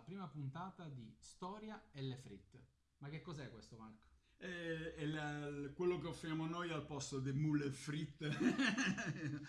prima puntata di Storia e le fritte. Ma che cos'è questo, Marco? Eh, è la- quello che offriamo noi al posto delle mule fritte.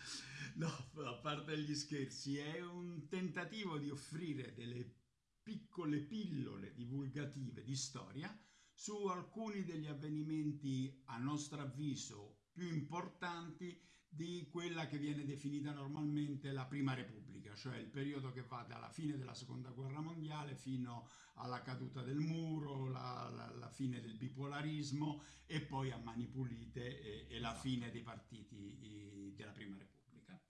no, a parte gli scherzi, è un tentativo di offrire delle piccole pillole divulgative di storia su alcuni degli avvenimenti, a nostro avviso, più importanti di quella che viene definita normalmente la Prima Repubblica, cioè il periodo che va dalla fine della Seconda Guerra Mondiale fino alla caduta del muro, la, la- la fine del bipolarismo e poi a Mani Pulite e, e la Esatto. fine dei partiti eh, della Prima Repubblica.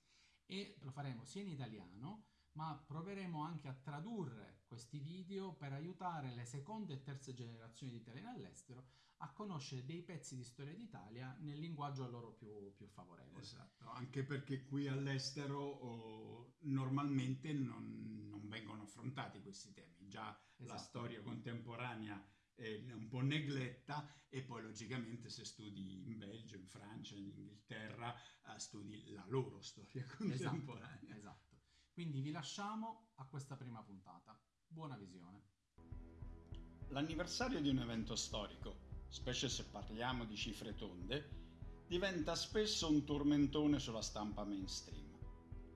E lo faremo sia in italiano, ma proveremo anche a tradurre questi video per aiutare le seconde e terze generazioni di italiani all'estero a conoscere dei pezzi di storia d'Italia nel linguaggio a loro più, più favorevole. Esatto, anche perché qui all'estero oh, normalmente non, non vengono affrontati questi temi, già la Esatto. storia contemporanea è un po' negletta e poi logicamente se studi in Belgio, in Francia, in Inghilterra, eh, studi la loro storia contemporanea. Esatto, esatto. Quindi vi lasciamo a questa prima puntata. Buona visione. L'anniversario di un evento storico, specie se parliamo di cifre tonde, diventa spesso un tormentone sulla stampa mainstream.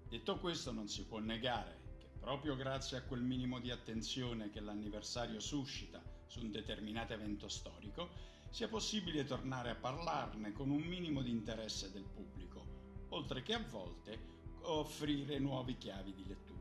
Detto questo, non si può negare che proprio grazie a quel minimo di attenzione che l'anniversario suscita su un determinato evento storico, sia possibile tornare a parlarne con un minimo di interesse del pubblico, oltre che a volte offrire nuovi chiavi di lettura.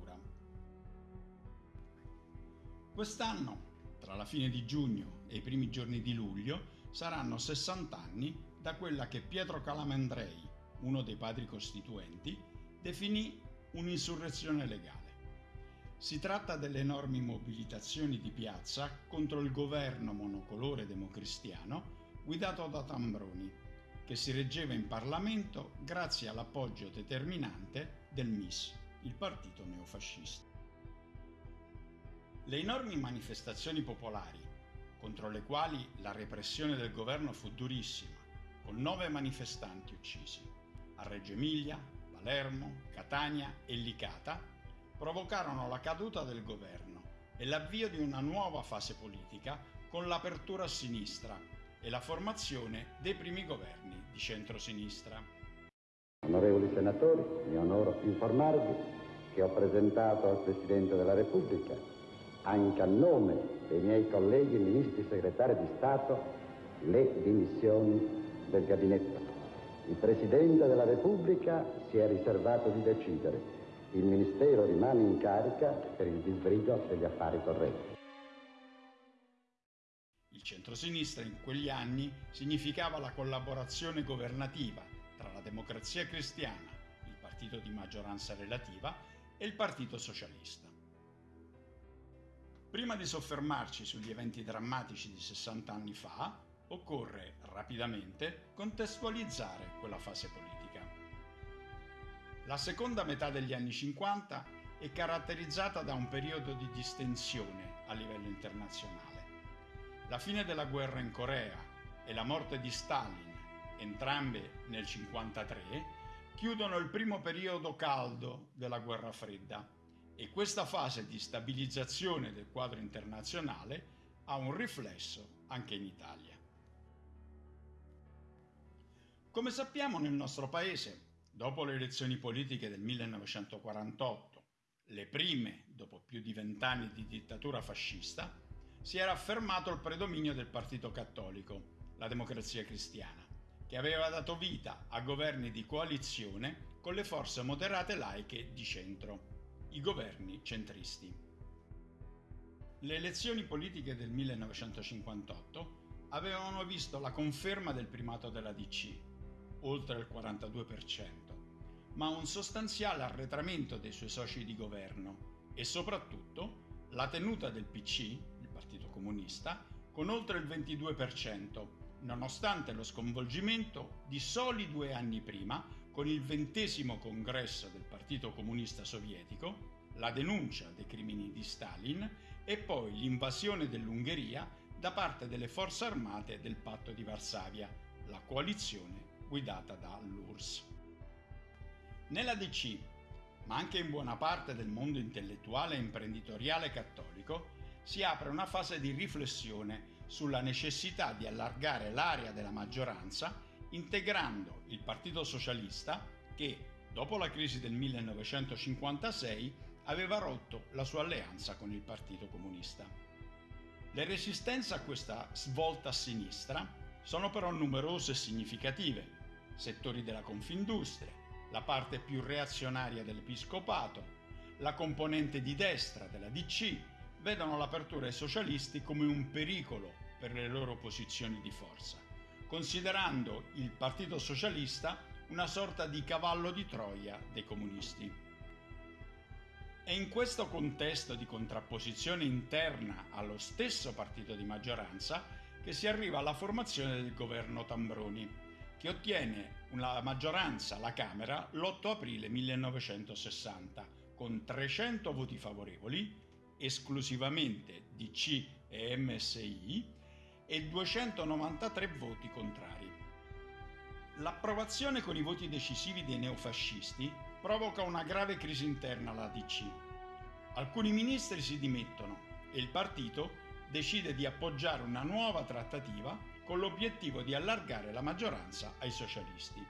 Quest'anno, tra la fine di giugno e i primi giorni di luglio, saranno 60 anni da quella che Pietro Calamandrei, uno dei padri costituenti, definì un'insurrezione legale. Si tratta delle enormi mobilitazioni di piazza contro il governo monocolore democristiano guidato da Tambroni, che si reggeva in Parlamento grazie all'appoggio determinante del MIS, il partito neofascista. Le enormi manifestazioni popolari, contro le quali la repressione del governo fu durissima, con nove manifestanti uccisi a Reggio Emilia, Palermo, Catania e Licata, provocarono la caduta del governo e l'avvio di una nuova fase politica con l'apertura a sinistra e la formazione dei primi governi di centrosinistra. Onorevoli senatori, mi onoro informarvi che ho presentato al Presidente della Repubblica, anche a nome dei miei colleghi ministri segretari di Stato, le dimissioni del gabinetto. Il Presidente della Repubblica si è riservato di decidere. Il Ministero rimane in carica per il disbrigo degli affari correnti. Il centrosinistra in quegli anni significava la collaborazione governativa tra la democrazia cristiana, il partito di maggioranza relativa, e il partito socialista. Prima di soffermarci sugli eventi drammatici di 60 anni fa, occorre rapidamente contestualizzare quella fase politica. La seconda metà degli anni 50 è caratterizzata da un periodo di distensione a livello internazionale. La fine della guerra in Corea e la morte di Stalin, entrambe nel 1953, chiudono il primo periodo caldo della guerra fredda e questa fase di stabilizzazione del quadro internazionale ha un riflesso anche in Italia. Come sappiamo nel nostro paese, dopo le elezioni politiche del 1948, le prime dopo più di vent'anni di dittatura fascista, si era affermato il predominio del Partito Cattolico, la Democrazia Cristiana, che aveva dato vita a governi di coalizione con le forze moderate laiche di centro, i governi centristi. Le elezioni politiche del 1958 avevano visto la conferma del primato della DC, oltre il 42%, ma un sostanziale arretramento dei suoi soci di governo e soprattutto la tenuta del PC, il Partito Comunista, con oltre il 22%, nonostante lo sconvolgimento di soli due anni prima con il ventesimo congresso del Partito Comunista Sovietico, la denuncia dei crimini di Stalin e poi l'invasione dell'Ungheria da parte delle forze armate del Patto di Varsavia, la coalizione guidata da l'URSS. Nella DC, ma anche in buona parte del mondo intellettuale e imprenditoriale cattolico, si apre una fase di riflessione sulla necessità di allargare l'area della maggioranza integrando il Partito Socialista che, dopo la crisi del 1956, aveva rotto la sua alleanza con il Partito Comunista. Le resistenze a questa svolta a sinistra sono però numerose e significative. Settori della Confindustria, la parte più reazionaria dell'Episcopato, la componente di destra della DC vedono l'apertura ai socialisti come un pericolo per le loro posizioni di forza, considerando il Partito Socialista una sorta di cavallo di Troia dei comunisti. È in questo contesto di contrapposizione interna allo stesso partito di maggioranza che si arriva alla formazione del governo Tambroni, che ottiene una maggioranza alla Camera l'8 aprile 1960 con 300 voti favorevoli, esclusivamente DC e MSI, e 293 voti contrari. L'approvazione con i voti decisivi dei neofascisti provoca una grave crisi interna alla DC. Alcuni ministri si dimettono e il partito decide di appoggiare una nuova trattativa con l'obiettivo di allargare la maggioranza ai socialisti.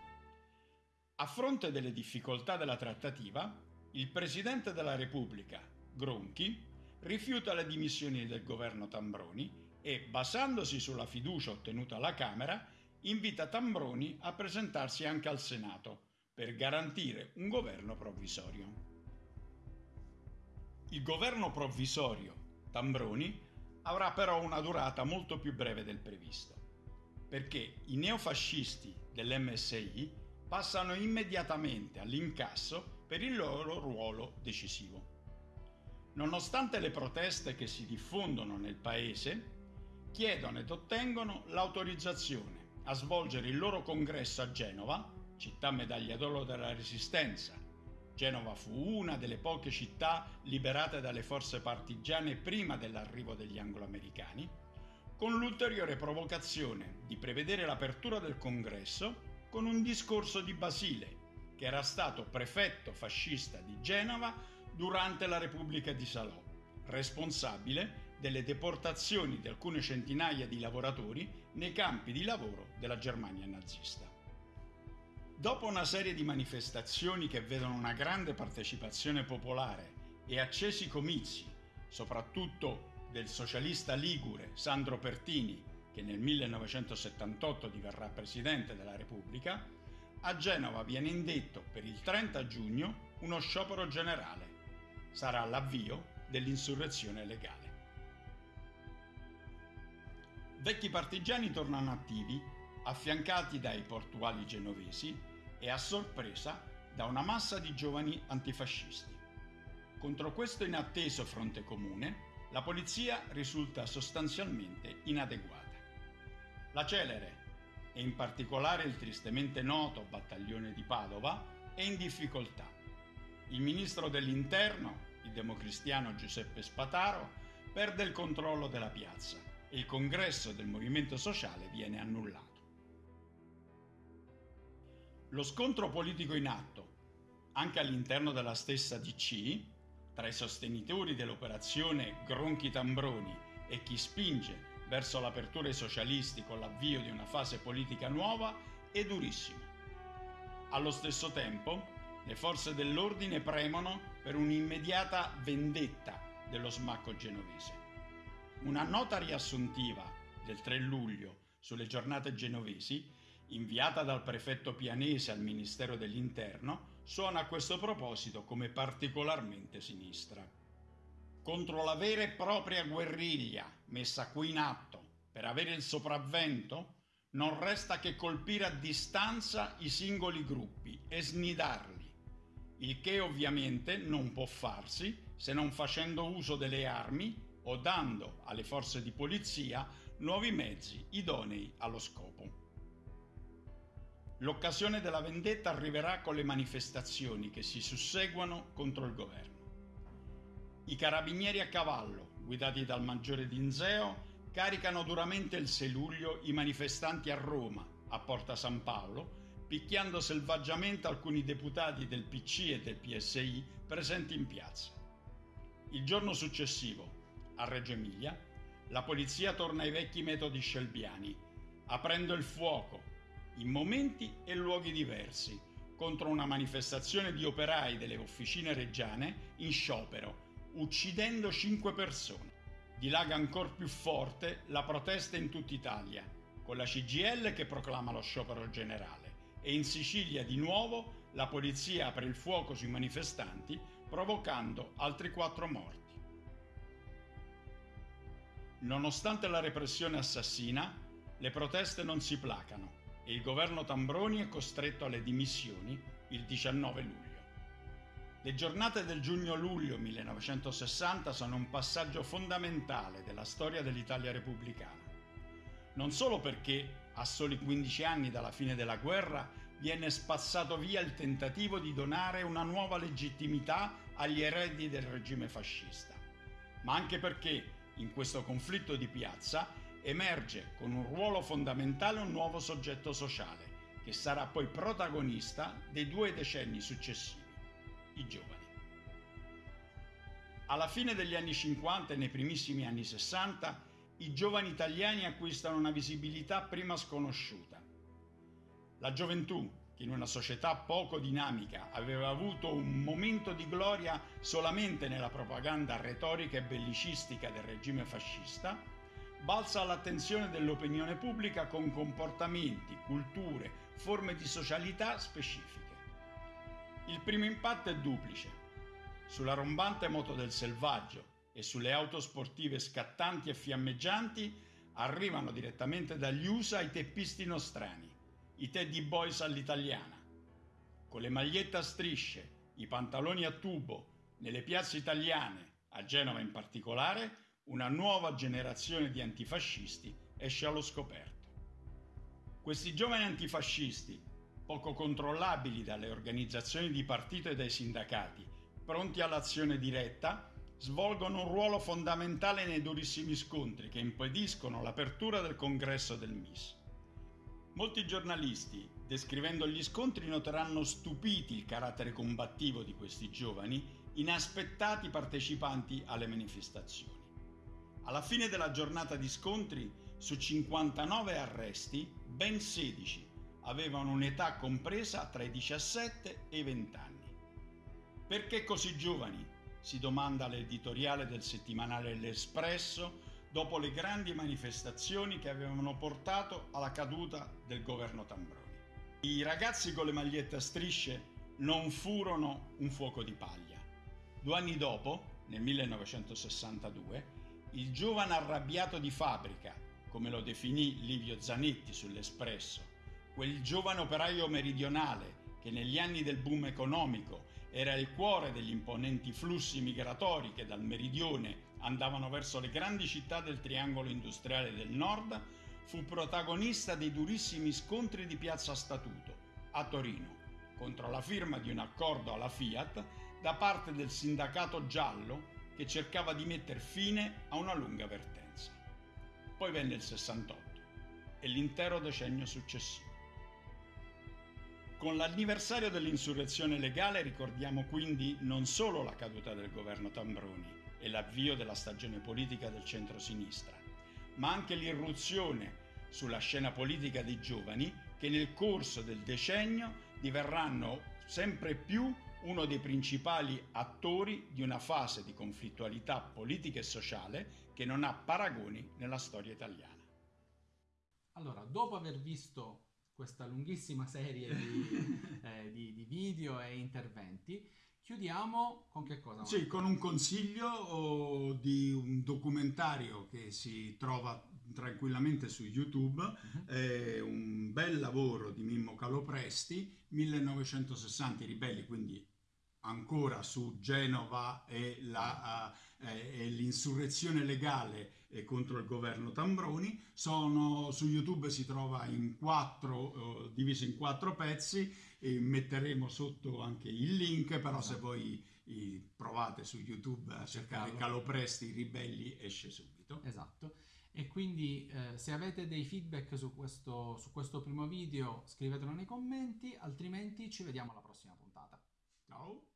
A fronte delle difficoltà della trattativa, il Presidente della Repubblica, Gronchi, rifiuta le dimissioni del governo Tambroni e, basandosi sulla fiducia ottenuta alla Camera, invita Tambroni a presentarsi anche al Senato per garantire un governo provvisorio. Il governo provvisorio Tambroni avrà però una durata molto più breve del previsto, perché i neofascisti dell'MSI passano immediatamente all'incasso per il loro ruolo decisivo. Nonostante le proteste che si diffondono nel paese, chiedono ed ottengono l'autorizzazione a svolgere il loro congresso a Genova, città medaglia d'oro della Resistenza. Genova fu una delle poche città liberate dalle forze partigiane prima dell'arrivo degli angloamericani, con l'ulteriore provocazione di prevedere l'apertura del congresso con un discorso di Basile, che era stato prefetto fascista di Genova durante la Repubblica di Salò, responsabile delle deportazioni di alcune centinaia di lavoratori nei campi di lavoro della Germania nazista. Dopo una serie di manifestazioni che vedono una grande partecipazione popolare e accesi comizi, soprattutto del socialista ligure Sandro Pertini, che nel 1978 diverrà presidente della Repubblica, a Genova viene indetto per il 30 giugno uno sciopero generale. Sarà l'avvio dell'insurrezione legale. Vecchi partigiani tornano attivi, affiancati dai portuali genovesi e a sorpresa da una massa di giovani antifascisti. Contro questo inatteso fronte comune, la polizia risulta sostanzialmente inadeguata. La celere e in particolare il tristemente noto battaglione di Padova, è in difficoltà. Il ministro dell'Interno, il democristiano Giuseppe Spataro, perde il controllo della piazza e il congresso del movimento sociale viene annullato. Lo scontro politico in atto, anche all'interno della stessa DC, tra i sostenitori dell'operazione Gronchi Tambroni e chi spinge verso l'apertura ai socialisti con l'avvio di una fase politica nuova è durissimo. Allo stesso tempo, le forze dell'ordine premono per un'immediata vendetta dello smacco genovese. Una nota riassuntiva del 3 luglio sulle giornate genovesi, inviata dal prefetto pianese al Ministero dell'Interno, suona a questo proposito come particolarmente sinistra contro la vera e propria guerriglia messa qui in atto per avere il sopravvento, non resta che colpire a distanza i singoli gruppi e snidarli, il che ovviamente non può farsi se non facendo uso delle armi o dando alle forze di polizia nuovi mezzi idonei allo scopo. L'occasione della vendetta arriverà con le manifestazioni che si susseguono contro il governo. I carabinieri a cavallo, guidati dal maggiore Dinzeo, caricano duramente il 6 luglio i manifestanti a Roma, a Porta San Paolo, picchiando selvaggiamente alcuni deputati del PC e del PSI presenti in piazza. Il giorno successivo, A Reggio Emilia, la polizia torna ai vecchi metodi scelbiani, aprendo il fuoco, in momenti e luoghi diversi, contro una manifestazione di operai delle officine reggiane in sciopero, uccidendo cinque persone. Dilaga ancora più forte la protesta in tutta Italia, con la CGL che proclama lo sciopero generale e in Sicilia di nuovo la polizia apre il fuoco sui manifestanti provocando altri quattro morti. Nonostante la repressione assassina, le proteste non si placano e il governo Tambroni è costretto alle dimissioni il 19 luglio. Le giornate del giugno-luglio 1960 sono un passaggio fondamentale della storia dell'Italia repubblicana. Non solo perché, a soli 15 anni dalla fine della guerra, viene spazzato via il tentativo di donare una nuova legittimità agli eredi del regime fascista, ma anche perché in questo conflitto di piazza emerge con un ruolo fondamentale un nuovo soggetto sociale, che sarà poi protagonista dei due decenni successivi, i giovani. Alla fine degli anni 50 e nei primissimi anni 60, i giovani italiani acquistano una visibilità prima sconosciuta. La gioventù, che in una società poco dinamica aveva avuto un momento di gloria solamente nella propaganda retorica e bellicistica del regime fascista, balza all'attenzione dell'opinione pubblica con comportamenti, culture, forme di socialità specifiche. Il primo impatto è duplice. Sulla rombante moto del selvaggio e sulle auto sportive scattanti e fiammeggianti arrivano direttamente dagli USA i teppisti nostrani, i Teddy Boys all'italiana. Con le magliette a strisce, i pantaloni a tubo, nelle piazze italiane, a Genova in particolare, una nuova generazione di antifascisti esce allo scoperto. Questi giovani antifascisti, poco controllabili dalle organizzazioni di partito e dai sindacati, pronti all'azione diretta, svolgono un ruolo fondamentale nei durissimi scontri che impediscono l'apertura del congresso del MIS. Molti giornalisti, descrivendo gli scontri, noteranno stupiti il carattere combattivo di questi giovani, inaspettati partecipanti alle manifestazioni. Alla fine della giornata di scontri, su 59 arresti, ben 16 avevano un'età compresa tra i 17 e i 20 anni. Perché così giovani? Si domanda l'editoriale del settimanale L'Espresso dopo le grandi manifestazioni che avevano portato alla caduta del governo Tambroni. I ragazzi con le magliette a strisce non furono un fuoco di paglia. Due anni dopo, nel 1962, il giovane arrabbiato di fabbrica, come lo definì Livio Zanetti sull'Espresso, quel giovane operaio meridionale che negli anni del boom economico era il cuore degli imponenti flussi migratori che dal meridione andavano verso le grandi città del triangolo industriale del nord, fu protagonista dei durissimi scontri di Piazza Statuto, a Torino, contro la firma di un accordo alla Fiat da parte del sindacato giallo che cercava di mettere fine a una lunga vertenza. Poi venne il 68 e l'intero decennio successivo. Con l'anniversario dell'insurrezione legale ricordiamo quindi non solo la caduta del governo Tambroni e l'avvio della stagione politica del centro-sinistra, ma anche l'irruzione sulla scena politica dei giovani che nel corso del decennio diverranno sempre più uno dei principali attori di una fase di conflittualità politica e sociale che non ha paragoni nella storia italiana. Allora, dopo aver visto questa lunghissima serie di, eh, di, di video e interventi, chiudiamo con che cosa? Sì, con un consiglio di un documentario che si trova tranquillamente su YouTube, uh-huh. è un bel lavoro di Mimmo Calopresti, 1960 i ribelli, quindi ancora su Genova e, la, uh, e l'insurrezione legale contro il governo Tambroni. Sono, su YouTube si trova in quattro, uh, diviso in quattro pezzi e metteremo sotto anche il link, però esatto. se voi i, provate su YouTube a cercare Calopresti, i ribelli, esce subito. Esatto. E quindi eh, se avete dei feedback su questo, su questo primo video scrivetelo nei commenti, altrimenti ci vediamo alla prossima puntata. Ciao!